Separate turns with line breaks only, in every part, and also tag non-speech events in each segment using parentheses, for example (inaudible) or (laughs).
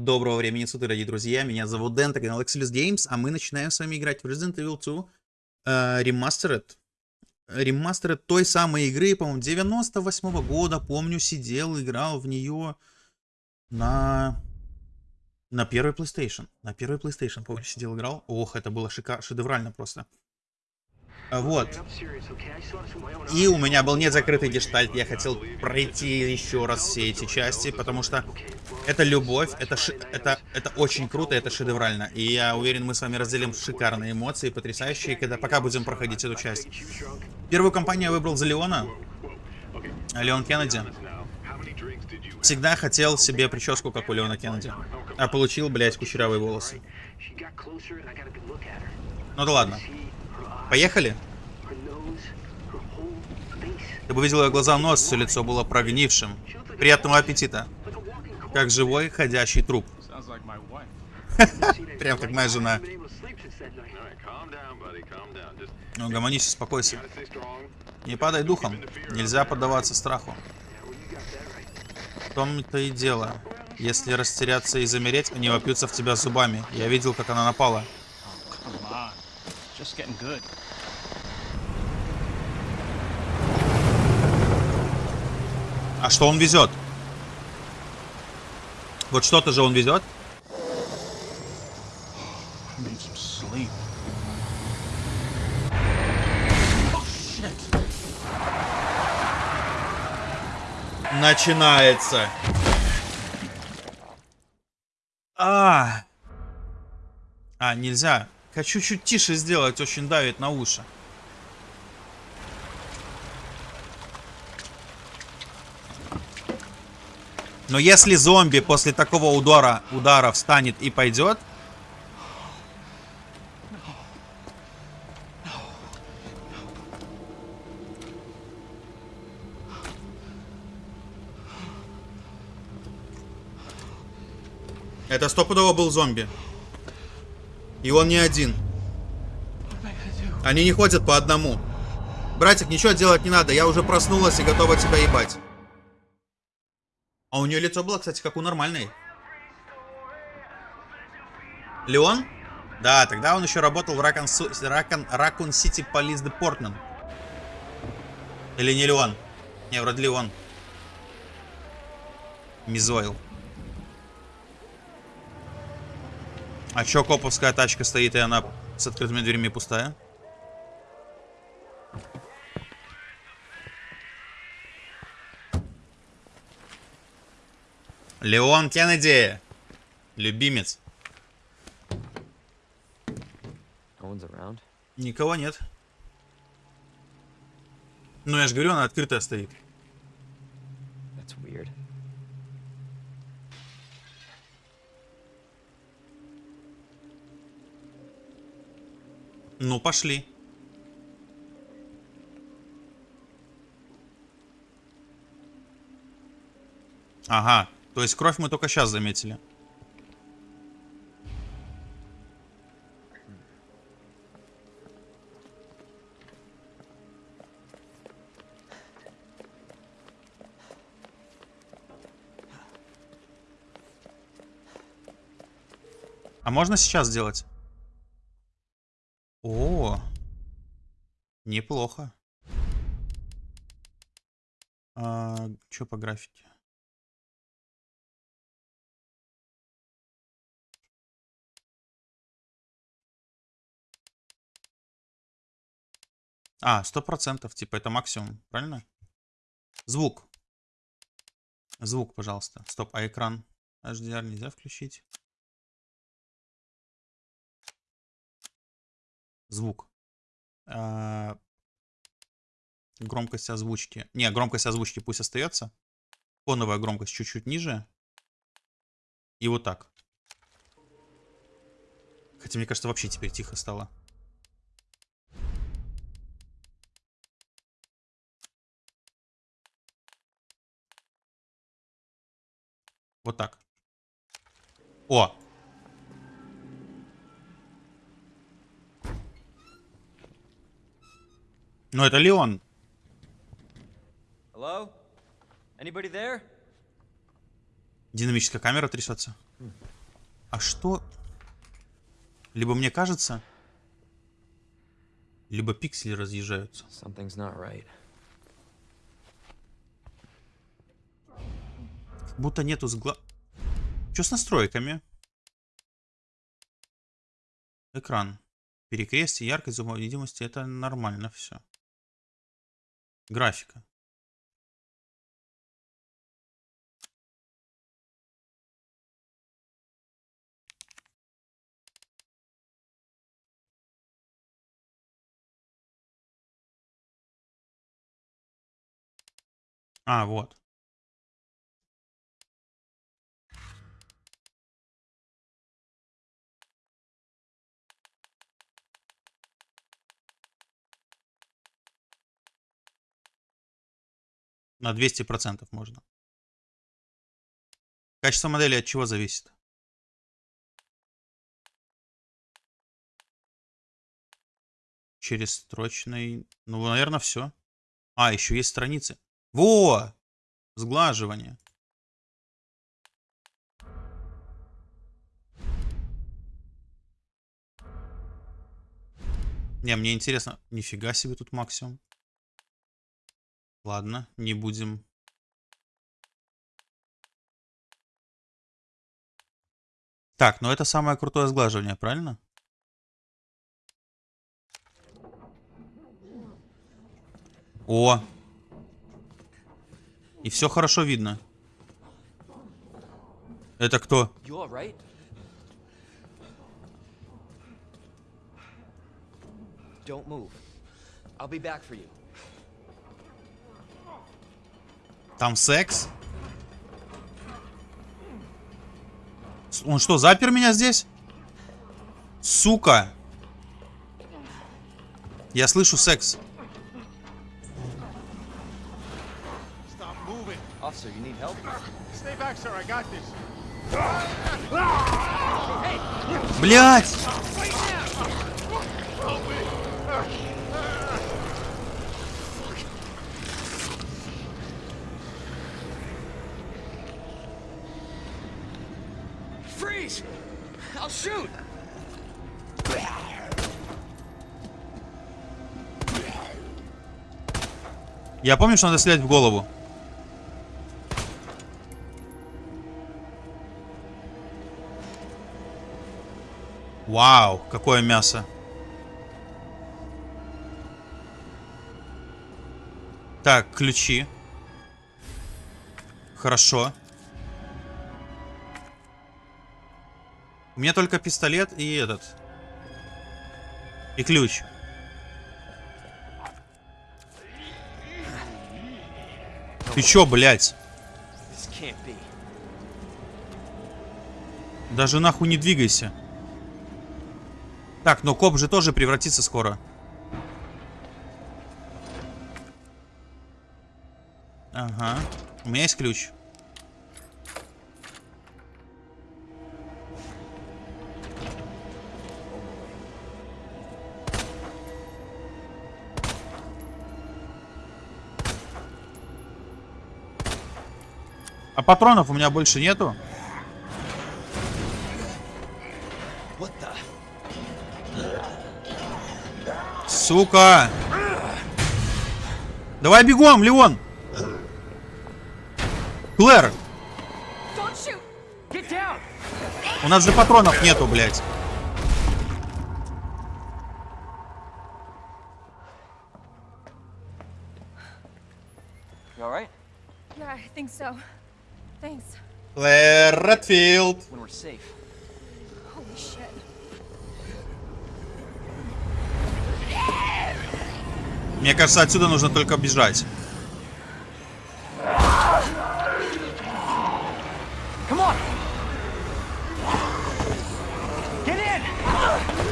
Доброго времени суток, дорогие друзья. Меня зовут Дэн, это канал Exilus Games, а мы начинаем с вами играть в Resident Evil 2 э, Remastered. Remastered той самой игры, по-моему, 98 -го года. Помню, сидел, играл в нее на... На первой PlayStation. На первой PlayStation, помню, сидел, играл. Ох, это было шика... шедеврально просто. Вот. И у меня был незакрытый гештальт. Я хотел пройти еще раз все эти части, потому что это любовь, это, ши это, это очень круто, это шедеврально. И я уверен, мы с вами разделим шикарные эмоции, потрясающие, когда пока будем проходить эту часть. Первую компанию я выбрал за Леона. Леон Кеннеди. Всегда хотел себе прическу, как у Леона Кеннеди. А получил, блядь, кучерявые волосы. Ну да ладно. Поехали? Ты бы видел ее глаза, нос, все лицо было прогнившим. Приятного аппетита. Как живой, ходящий труп. (laughs) (laughs) Прям как моя жена. Ну, гомонись, успокойся. Не падай духом. Нельзя поддаваться страху. В том-то и дело. Если растеряться и замереть, они вопьются в тебя зубами. Я видел, как она напала. А что он везет? Вот что-то же он везет. Начинается. А, а, нельзя. Хочу чуть тише сделать, очень давит на уши. Но если зомби после такого удара, удара встанет и пойдет... Это стопудово был зомби. И он не один. Они не ходят по одному. Братик, ничего делать не надо. Я уже проснулась и готова тебя ебать. А у нее лицо было, кстати, как у нормальной. Леон? Да, тогда он еще работал в Ракун, Сити Полис Депортмент. Или не Леон? Не, вроде Леон. Мизойл. А чё коповская тачка стоит, и она с открытыми дверями пустая? Леон Кеннеди. Любимец. Никого нет. Ну, я же говорю, она открытая стоит. Ну, пошли. Ага. То есть кровь мы только сейчас заметили. А можно сейчас сделать? О, неплохо. А, что по графике? А, сто процентов, типа это максимум, правильно? Звук. Звук, пожалуйста. Стоп, а экран HDR нельзя включить? Звук. А... Громкость озвучки. Не, громкость озвучки пусть остается. Фоновая громкость чуть-чуть ниже. И вот так. Хотя, мне кажется, вообще теперь тихо стало. Вот так. О! Ну это Леон.
Hello? Anybody there?
Динамическая камера трясется. А что? Либо мне кажется, либо пиксели разъезжаются.
Something's not right.
Будто нету сгла... Что с настройками? Экран. Перекрестие, яркость, видимости. Это нормально все. Графика. А, вот. На 200% можно. Качество модели от чего зависит? Через строчный... Ну, наверное, все. А, еще есть страницы. Во! Сглаживание. Не, мне интересно. Нифига себе тут максимум. Ладно, не будем. Так, ну это самое крутое сглаживание, правильно? О! И все хорошо видно. Это кто?
Don't move. I'll be back for you.
Там секс? Он что, запер меня здесь? Сука! Я слышу секс.
Officer, you need help?
Stay back, sir. I got this.
Блять!
Freeze! I'll shoot!
Я помню, что надо стрелять в голову. Вау, какое мясо. Так, ключи. Хорошо. У меня только пистолет и этот. И ключ. Ты чё, блядь? Даже нахуй не двигайся. Так, но коп же тоже превратится скоро. Ага. У меня есть ключ. А патронов у меня больше нету. Сука! Давай бегом, Леон! Клэр, у нас же патронов нету, блядь.
You all
Мне кажется, отсюда нужно только бежать.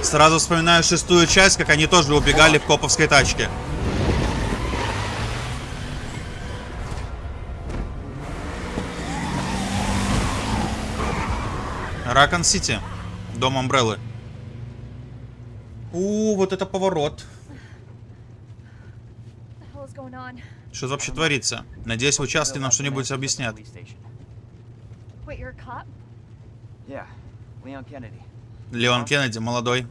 Сразу вспоминаю шестую часть, как они тоже убегали в коповской тачке. Ракон Сити. Дом Амбреллы. У, вот это поворот.
What the hell is going on?
Что вообще творится? Надеюсь, в участке нам что-нибудь объяснят.
Police station.
Wait, you're a cop?
Yeah, Leon Kennedy.
Леон Кеннеди, молодой.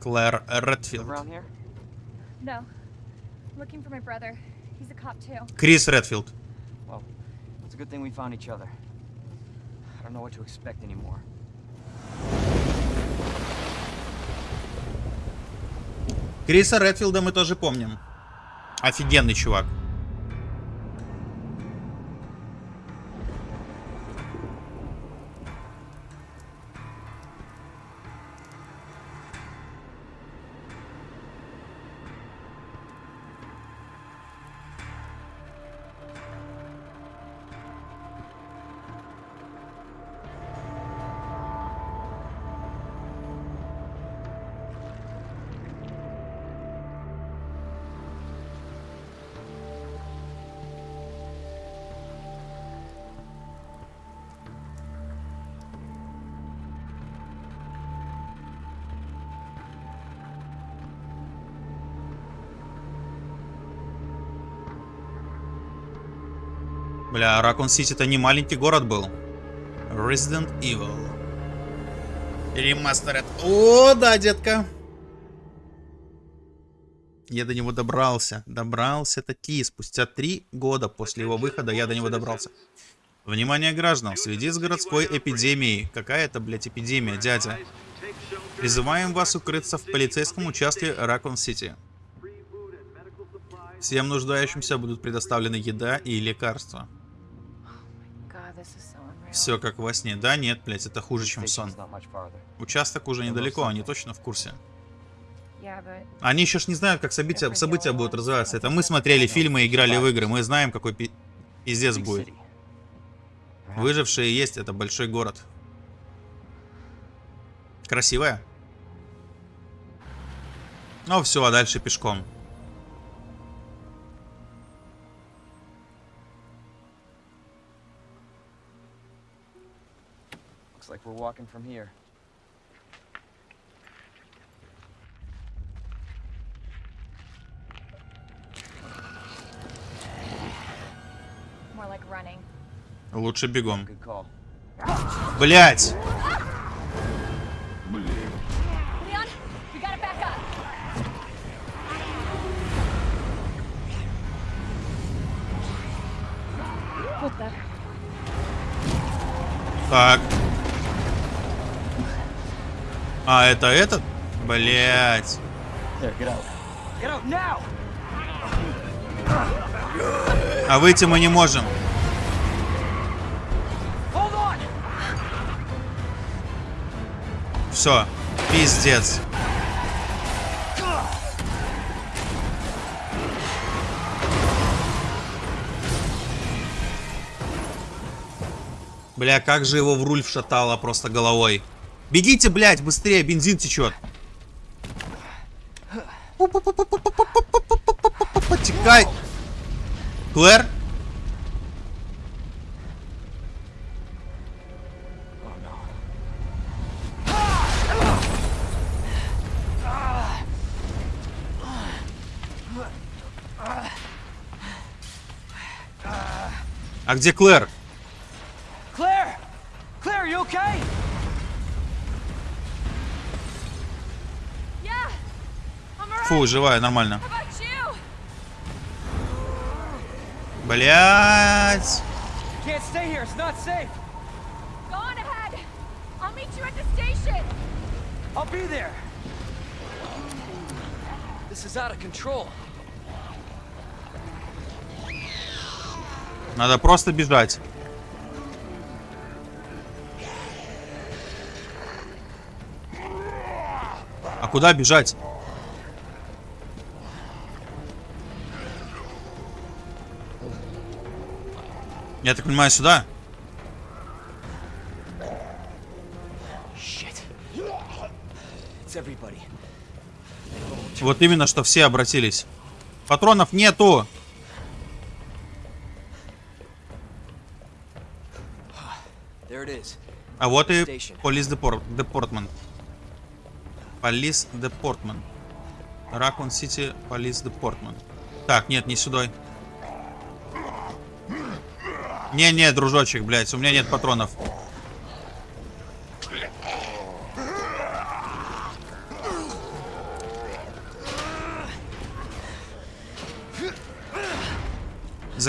Клэр Редфилд.
around here?
No. I'm looking for my brother. He's a cop too.
Крис Редфилд.
Well, it's a good thing we found each other. I don't know what to expect anymore.
Криса Редфилда мы тоже помним. Офигенный чувак. Бля, Ракун Сити это не маленький город был. Resident Evil. Ремастеред. О, да, детка. Я до него добрался. Добрался таки. Спустя три года после его выхода я до него добрался. Внимание граждан, в связи с городской эпидемией. Какая это, блядь, эпидемия, дядя? Призываем вас укрыться в полицейском участке Ракун Сити. Всем нуждающимся будут предоставлены еда и лекарства. Все как во сне. Да, нет, блядь, это хуже, чем сон. Участок уже недалеко, они точно в курсе. Они еще ж не знают, как события, события будут развиваться. Это мы смотрели фильмы и играли в игры. Мы знаем, какой пи- пиздец будет. Выжившие есть, это большой город. Красивая? Ну все, а дальше пешком.
We're walking from here.
more like running.
Лучше бегом. Блять! Так. А, это этот? Блять. А выйти мы не можем. Все. Пиздец. Бля, как же его в руль вшатало просто головой. Бегите, блядь, быстрее, бензин течет. Потекай. Клэр? А где Клэр?
Is out of control.
Надо просто бежать. А куда бежать? Я так понимаю, сюда? Вот именно, что все обратились. Патронов нету. А вот и полис депортмент. Полис депортмент. Ракун Сити полис депортмент. Так, нет, не сюда. Не-не, дружочек, блядь, у меня нет патронов.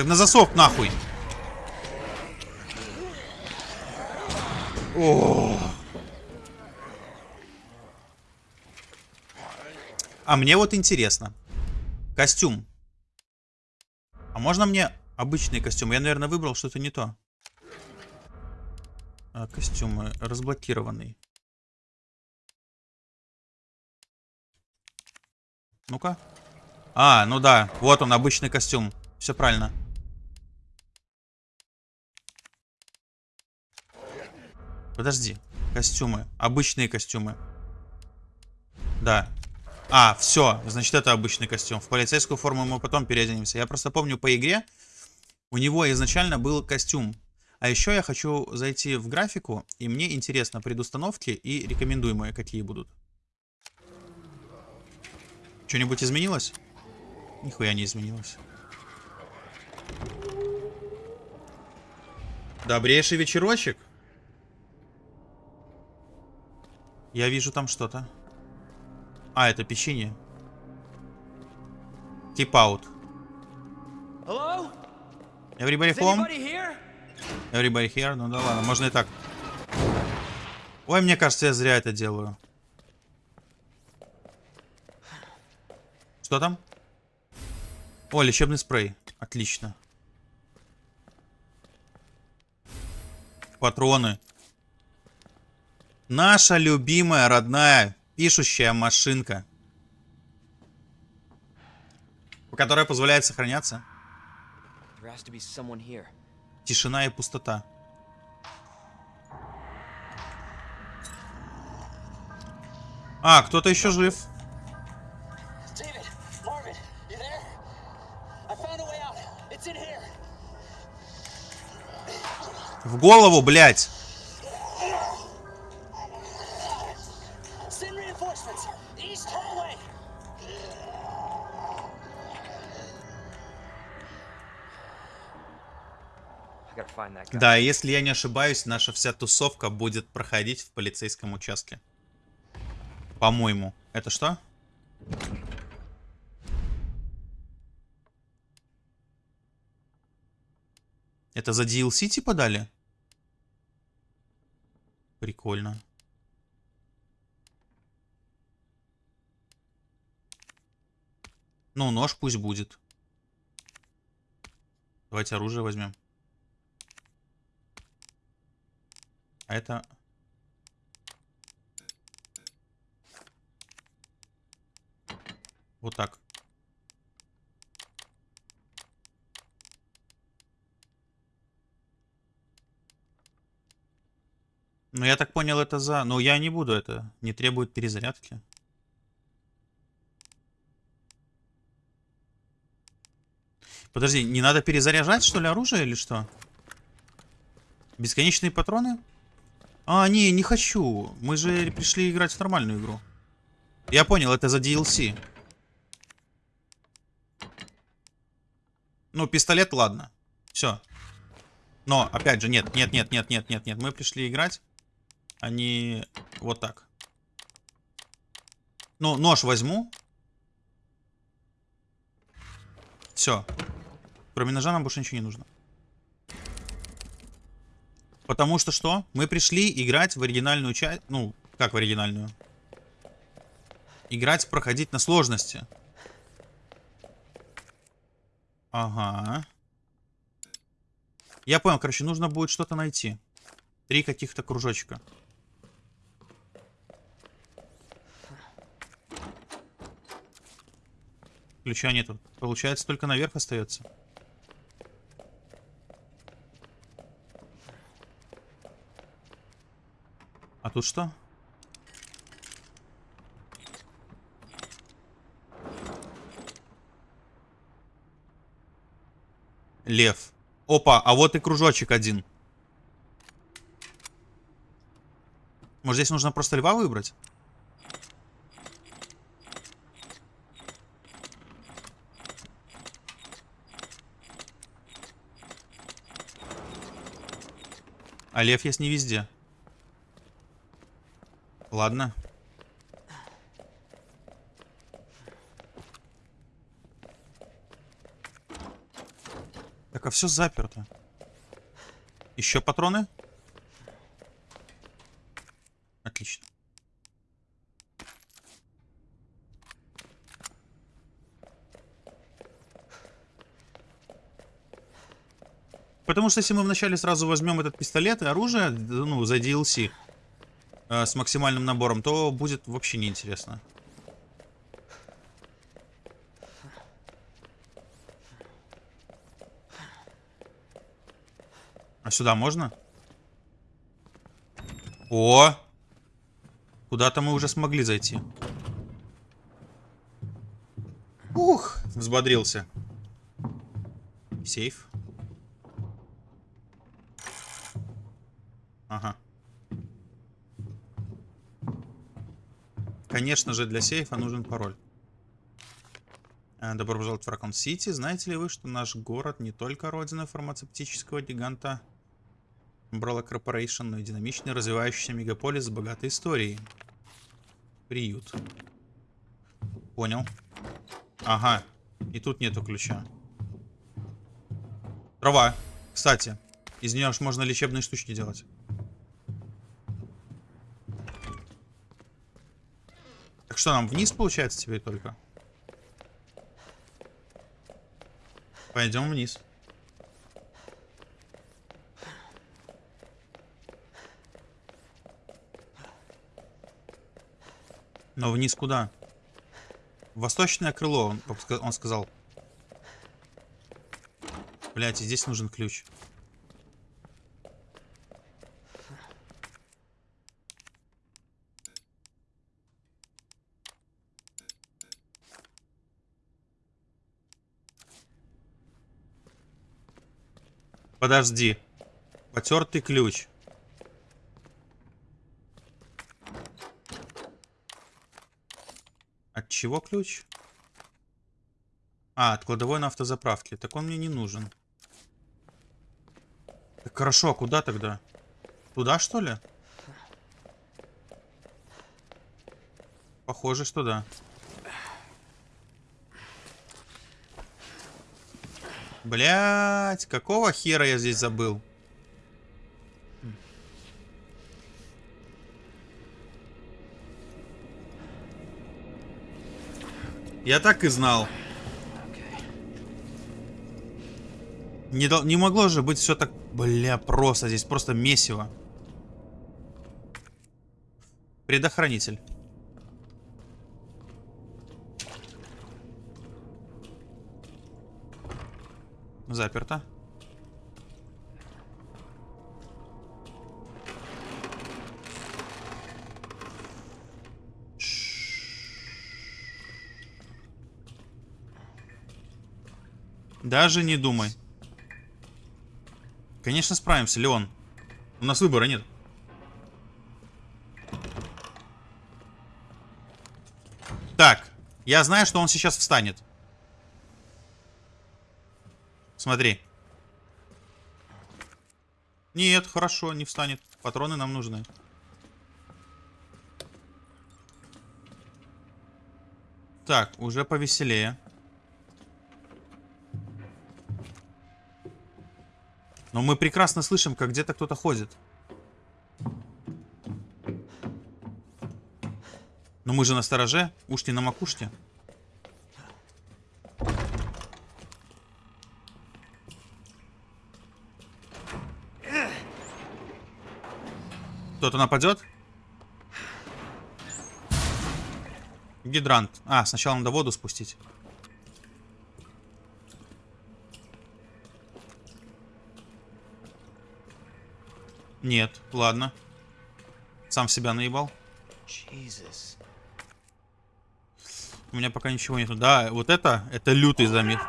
На засов нахуй. О. А мне вот интересно. Костюм. А можно мне обычный костюм? Я, наверное, выбрал что-то не то. А, костюмы. Разблокированный. Ну-ка. А, ну да. Вот он, обычный костюм. Все правильно. Подожди. Костюмы. Обычные костюмы. Да. А, все. Значит, это обычный костюм. В полицейскую форму мы потом переоденемся. Я просто помню по игре, у него изначально был костюм. А еще я хочу зайти в графику, и мне интересно предустановки и рекомендуемые какие будут. Что-нибудь изменилось? Нихуя не изменилось. Добрейший вечерочек. Я вижу там что-то. А, это печенье.
Hello?
Everybody home? Everybody here? Ну да ладно, можно и так. Ой, мне кажется, я зря это делаю. Что там? О, лечебный спрей. Отлично. Патроны. Наша любимая, родная, пишущая машинка. Которая позволяет сохраняться.
There has to be someone here.
Тишина и пустота. А, кто-то еще жив.
David, Marvin, you
Да, если я не ошибаюсь, наша вся тусовка будет проходить в полицейском участке. По-моему. Это что? Это за DLC типа дали? Прикольно. Ну, нож пусть будет. Давайте оружие возьмем. А это... Вот так. Ну, я так понял, это за... Ну, я не буду это. Не требует перезарядки. Подожди, не надо перезаряжать, что ли, оружие или что? Бесконечные патроны? А, не, не хочу. Мы же пришли играть в нормальную игру. Я понял, это за DLC. Ну, пистолет, ладно. Все. Но, опять же, нет, нет, нет, нет, нет, нет, нет. Мы пришли играть. Они вот так. Ну, нож возьму. Все. Кроме ножа нам больше ничего не нужно. Потому что что? Мы пришли играть в оригинальную часть. Ну, как в оригинальную? Играть, проходить на сложности. Ага. Я понял, короче, нужно будет что-то найти. Три каких-то кружочка. Ключа нету. Получается, только наверх остается. Тут что? Лев. Опа, а вот и кружочек один. Может, здесь нужно просто льва выбрать? А лев есть не везде. Ладно. Так, а все заперто. Еще патроны? Отлично. Потому что если мы вначале сразу возьмем этот пистолет и оружие, ну, за DLC, э, с максимальным набором, то будет вообще неинтересно. А сюда можно? О! Куда-то мы уже смогли зайти. Ух, взбодрился. Сейф. Ага. Конечно же, для сейфа нужен пароль. Э, Добро пожаловать в Ракон Сити. Знаете ли вы, что наш город не только родина фармацевтического гиганта Umbrella Corporation, но и динамичный развивающийся мегаполис с богатой историей? Приют. Понял. Ага. И тут нету ключа. Трава. Кстати, из нее ж можно лечебные штучки делать. Что, нам вниз получается теперь только? Пойдем вниз. Но вниз куда? Восточное крыло, он, сказал. Блять, здесь нужен ключ. Подожди. Потертый ключ. От чего ключ? А, от кладовой на автозаправке. Так он мне не нужен. Так хорошо, а куда тогда? Туда, что ли? Похоже, что да. Блять, какого хера я здесь забыл? Я так и знал. Не, дол- не могло же быть все так... Бля, просто здесь просто месиво. Предохранитель. Заперто. Даже не думай. Конечно, справимся, Леон. У нас выбора нет. Так, я знаю, что он сейчас встанет. Смотри. Нет, хорошо, не встанет. Патроны нам нужны. Так, уже повеселее. Но мы прекрасно слышим, как где-то кто-то ходит. Но мы же на стороже, уж на макушке. Кто-то нападет? Гидрант. А, сначала надо воду спустить. Нет, ладно. Сам себя наебал.
Jesus.
У меня пока ничего нету. Да, вот это, это лютый замес.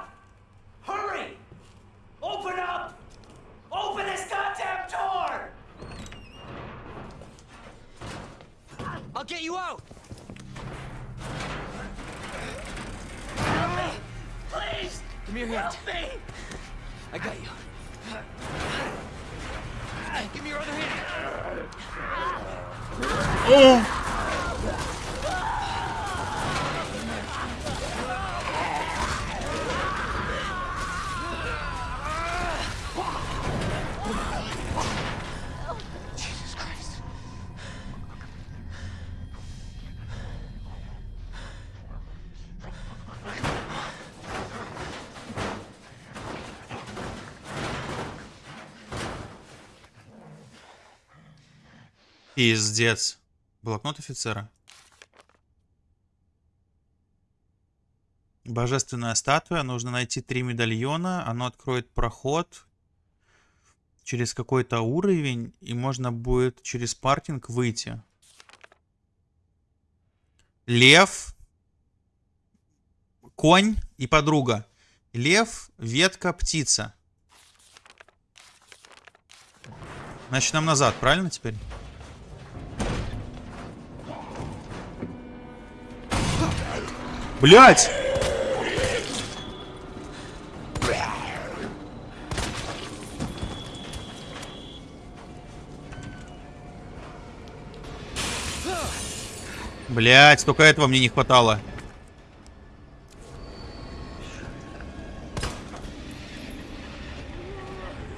Пиздец. Блокнот офицера. Божественная статуя. Нужно найти три медальона. Оно откроет проход через какой-то уровень. И можно будет через паркинг выйти. Лев. Конь и подруга. Лев, ветка, птица. Значит, нам назад, правильно теперь? Блять! Блять, только этого мне не хватало.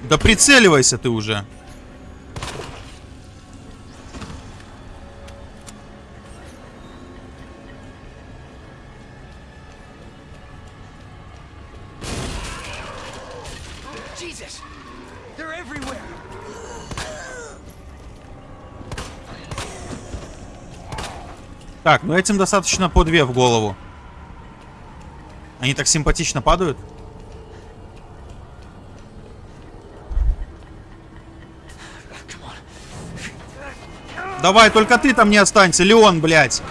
Да прицеливайся ты уже. Так, ну этим достаточно по две в голову. Они так симпатично падают. Давай, только ты там не останься, Леон, блядь.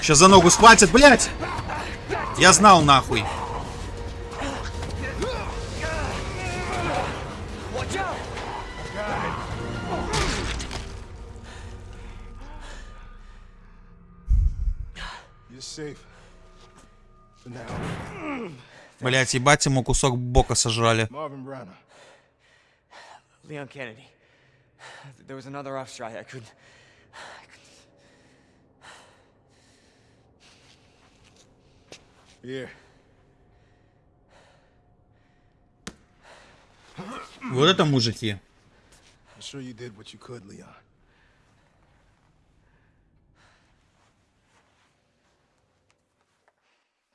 Сейчас за ногу схватит, блядь. Я знал, нахуй. Блядь, ебать ему кусок бока сожрали.
Leon Kennedy. There was another off strike. I couldn't.
Here.
Вот это мужики.
I'm sure you did what you could, Leon.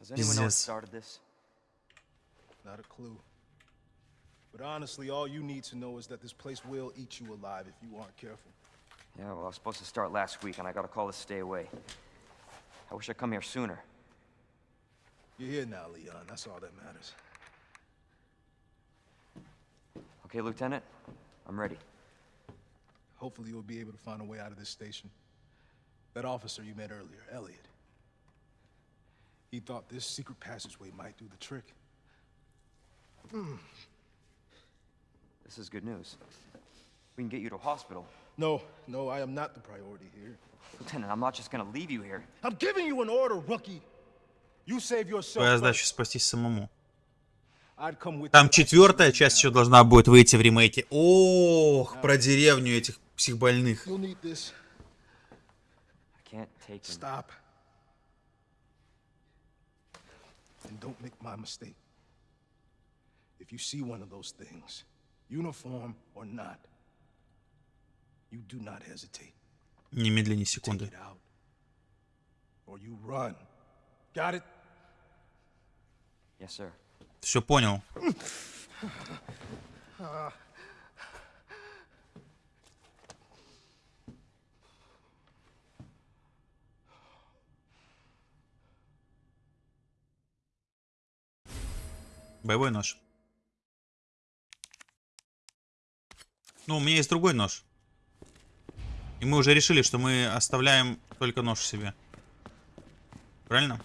Does anyone know
who
started this?
Not a clue. But honestly, all you need to know is that this place will eat you alive if you aren't careful.
Yeah, well, I was supposed to start last week, and I got a call to stay away. I wish I'd come here sooner.
You're here now, Leon. That's all that matters.
Okay, Lieutenant. I'm ready.
Hopefully you'll be able to find a way out of this station. That officer you met earlier, Elliot. He thought this secret passageway might do the trick.
This is good news. We can get you to a hospital.
No, no, I am not the priority here.
Lieutenant, I'm not just gonna leave you here.
I'm giving you an order, rookie. You save yourself.
Твоя задача спастись самому.
I'd come with
Там четвертая часть еще должна будет выйти в ремейке. Ох, про деревню этих психбольных.
You'll need this.
I can't take him.
Stop. And don't make my mistake. If you see one of those things, uniform or not, you do not hesitate.
Немедленно,
Take
секунды.
it out. Or you run. Got it?
Yes, sir.
Все понял. (laughs) Боевой нож. Ну, у меня есть другой нож. И мы уже решили, что мы оставляем только нож себе. Правильно?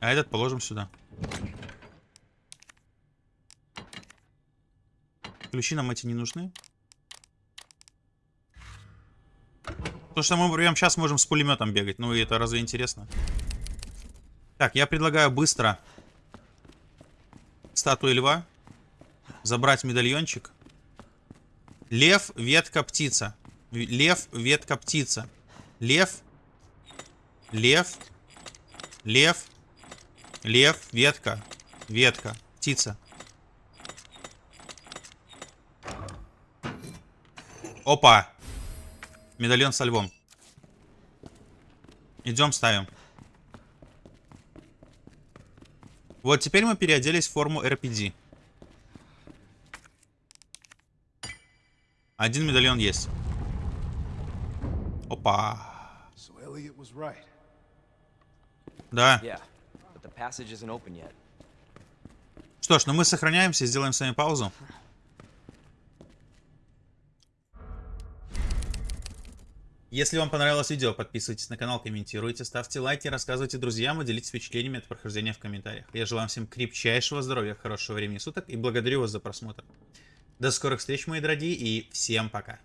А этот положим сюда. Ключи нам эти не нужны. Потому что мы прямо сейчас можем с пулеметом бегать. Ну и это разве интересно? Так, я предлагаю быстро статуи льва. Забрать медальончик. Лев, ветка, птица. Лев, ветка, птица. Лев. Лев. Лев. Лев, ветка. Ветка. Птица. Опа. Медальон со львом. Идем ставим. Вот теперь мы переоделись в форму RPD. Один медальон есть. Опа. Да. Что ж, ну мы сохраняемся, сделаем с вами паузу. Если вам понравилось видео, подписывайтесь на канал, комментируйте, ставьте лайки, рассказывайте друзьям и делитесь впечатлениями от прохождения в комментариях. Я желаю вам всем крепчайшего здоровья, хорошего времени суток и благодарю вас за просмотр. До скорых встреч, мои дорогие, и всем пока.